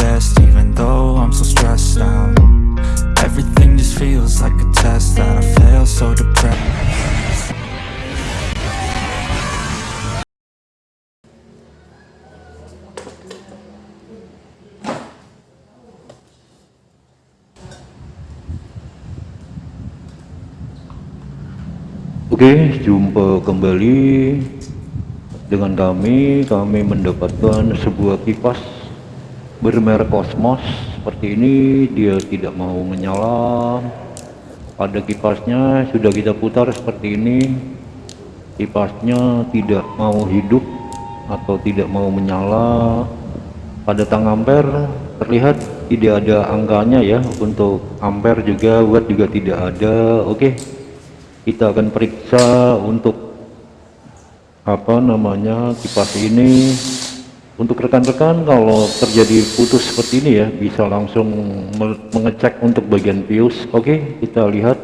best Even though I'm so stressed out. Everything just feels like a test That I fail so depressed. Oke, jumpa kembali. Dengan kami, kami mendapatkan sebuah kipas bermerek Cosmos seperti ini. Dia tidak mau menyala. Pada kipasnya sudah kita putar seperti ini. Kipasnya tidak mau hidup atau tidak mau menyala. Pada tang ampere terlihat tidak ada angkanya ya. Untuk ampere juga, watt juga tidak ada. Oke kita akan periksa untuk apa namanya kipas ini untuk rekan-rekan kalau terjadi putus seperti ini ya bisa langsung mengecek untuk bagian fuse. Oke kita lihat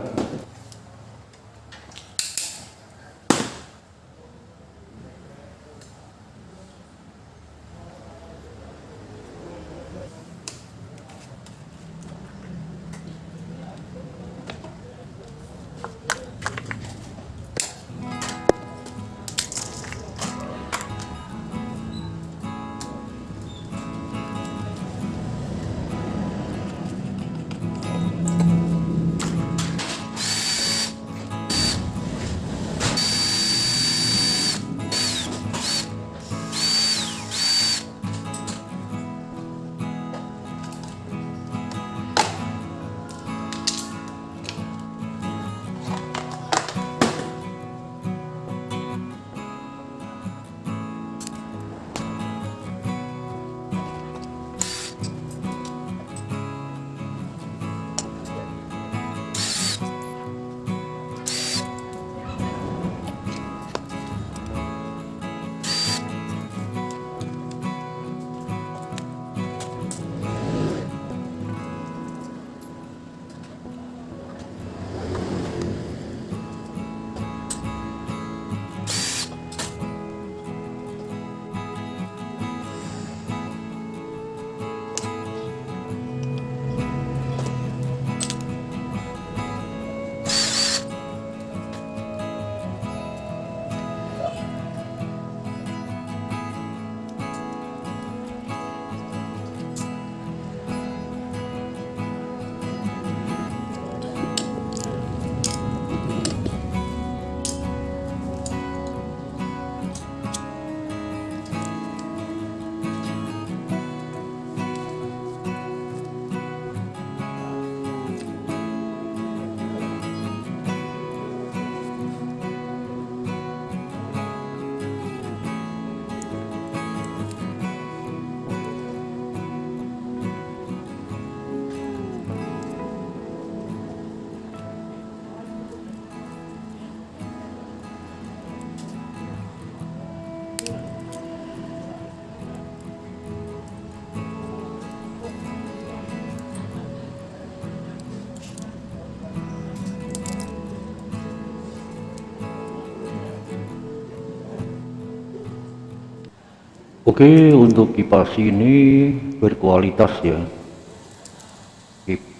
Oke untuk kipas ini berkualitas ya.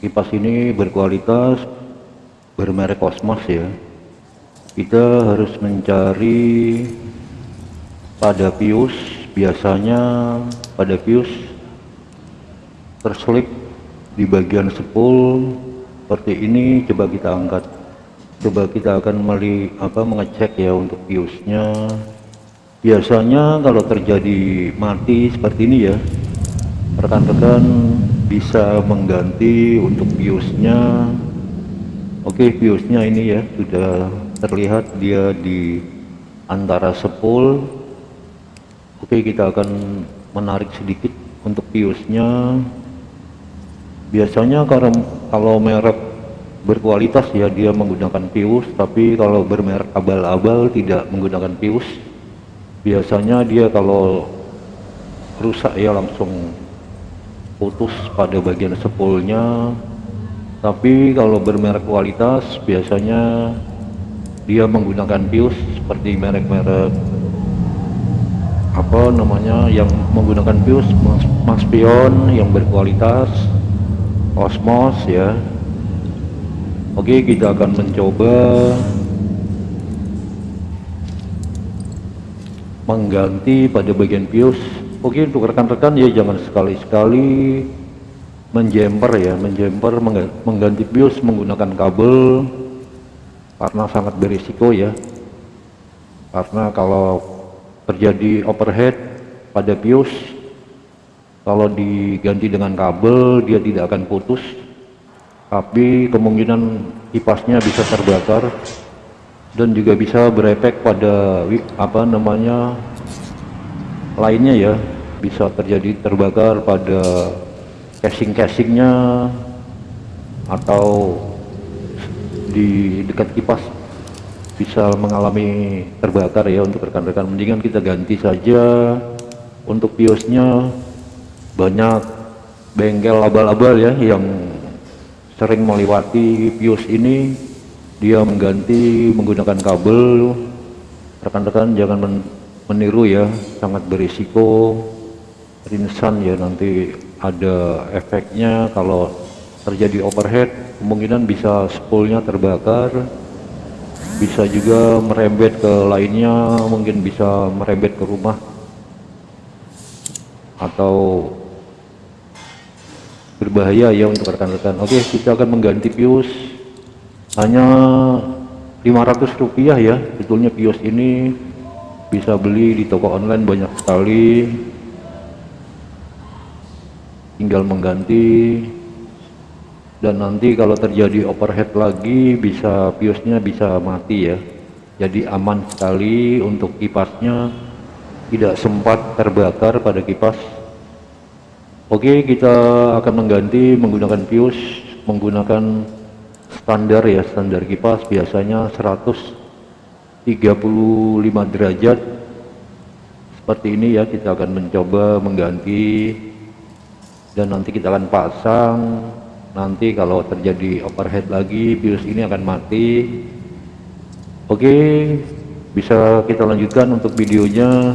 Kipas ini berkualitas bermerek Cosmos ya. Kita harus mencari pada pius biasanya pada pius terselip di bagian sepul. Seperti ini coba kita angkat. Coba kita akan meli apa mengecek ya untuk piusnya biasanya kalau terjadi mati seperti ini ya rekan-rekan bisa mengganti untuk biosnya. Oke biosnya ini ya sudah terlihat dia di antara sepul. Oke kita akan menarik sedikit untuk biosnya. Biasanya kalau kalau merek berkualitas ya dia menggunakan pius tapi kalau bermerek abal-abal tidak menggunakan pius biasanya dia kalau rusak ya langsung putus pada bagian sepulnya. Tapi kalau bermerek kualitas biasanya dia menggunakan pius seperti merek-merek apa namanya yang menggunakan pius Maxpion yang berkualitas Osmos ya. Oke kita akan mencoba mengganti pada bagian bios oke untuk rekan-rekan ya jangan sekali-sekali menjemper ya menjemper mengganti bios menggunakan kabel karena sangat berisiko ya. Karena kalau terjadi overhead pada bios kalau diganti dengan kabel dia tidak akan putus. Tapi kemungkinan kipasnya bisa terbakar dan juga bisa berefek pada apa namanya lainnya ya. Bisa terjadi terbakar pada casing-casingnya atau di dekat kipas. Bisa mengalami terbakar ya untuk rekan-rekan. Mendingan kita ganti saja untuk biosnya. Banyak bengkel abal-abal ya yang sering melewati bios ini dia mengganti menggunakan kabel. Rekan-rekan jangan meniru ya sangat berisiko. Rinsan ya nanti ada efeknya. Kalau terjadi overhead kemungkinan bisa spoolnya terbakar. Bisa juga merembet ke lainnya mungkin bisa merembet ke rumah. Atau berbahaya ya untuk rekan-rekan. Oke kita akan mengganti pius hanya 500 rupiah ya betulnya pius ini bisa beli di toko online banyak sekali. Tinggal mengganti. Dan nanti kalau terjadi overhead lagi bisa biosnya bisa mati ya. Jadi aman sekali untuk kipasnya. Tidak sempat terbakar pada kipas. Oke kita akan mengganti menggunakan pius menggunakan standar ya standar kipas biasanya 135 derajat. Seperti ini ya kita akan mencoba mengganti. Dan nanti kita akan pasang. Nanti kalau terjadi overhead lagi virus ini akan mati. Oke bisa kita lanjutkan untuk videonya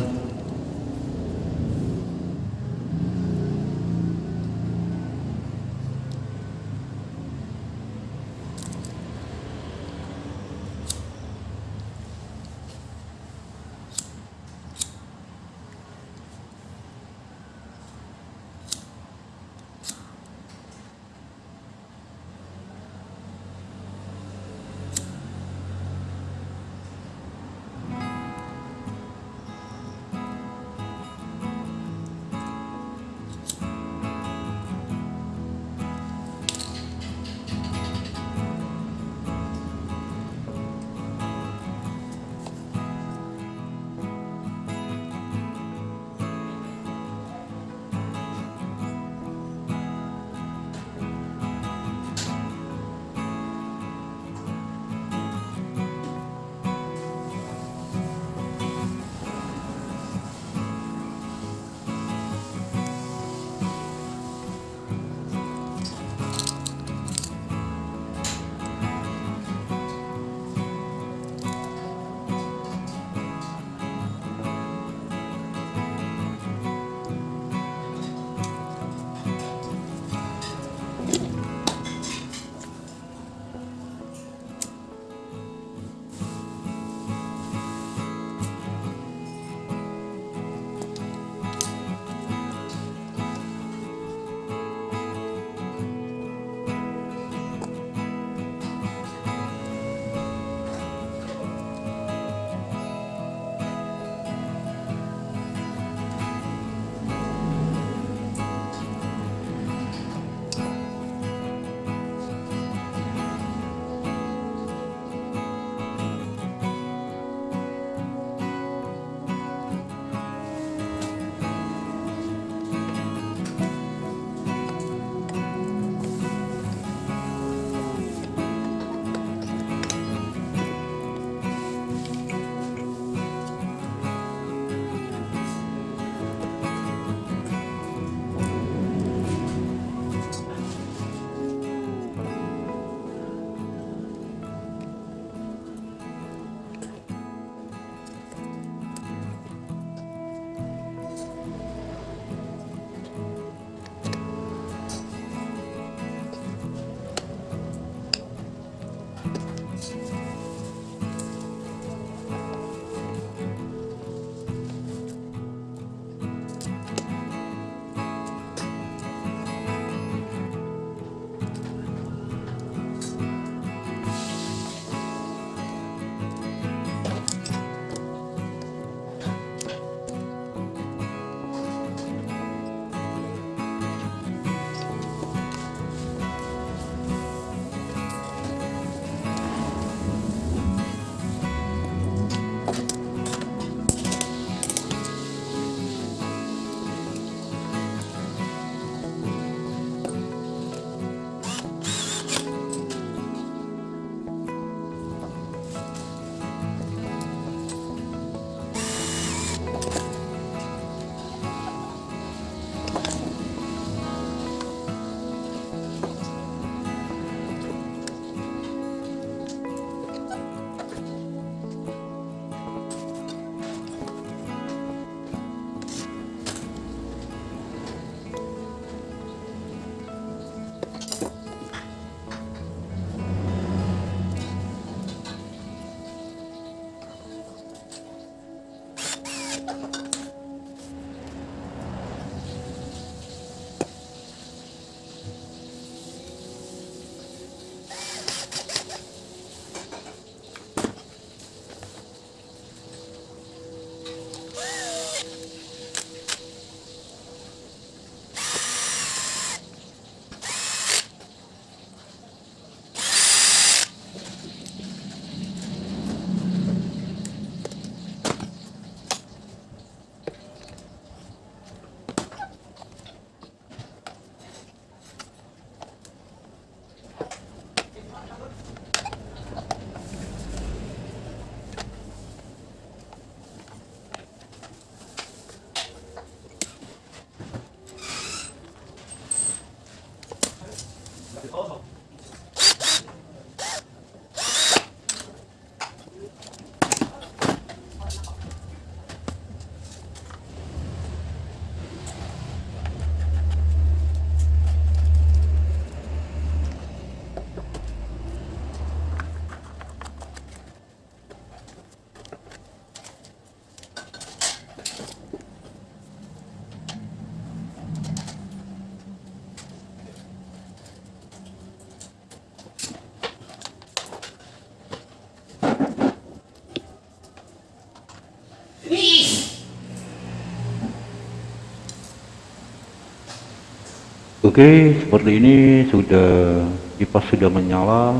Oke, seperti ini sudah kipas sudah menyala.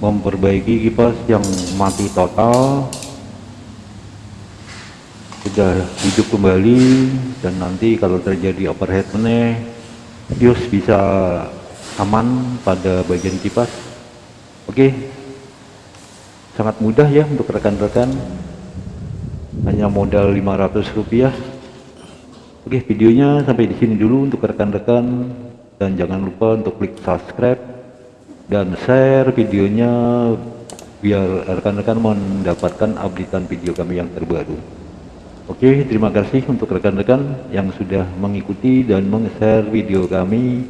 Memperbaiki kipas yang mati total. Sudah hidup kembali dan nanti kalau terjadi overhead meneh, fuse bisa aman pada bagian kipas. Oke. Sangat mudah ya untuk rekan-rekan. Hanya modal 500 rupiah Oke, videonya sampai di sini dulu untuk rekan-rekan dan jangan lupa untuk klik subscribe dan share videonya biar rekan-rekan mendapatkan updatean video kami yang terbaru. Oke, terima kasih untuk rekan-rekan yang sudah mengikuti dan meng-share video kami.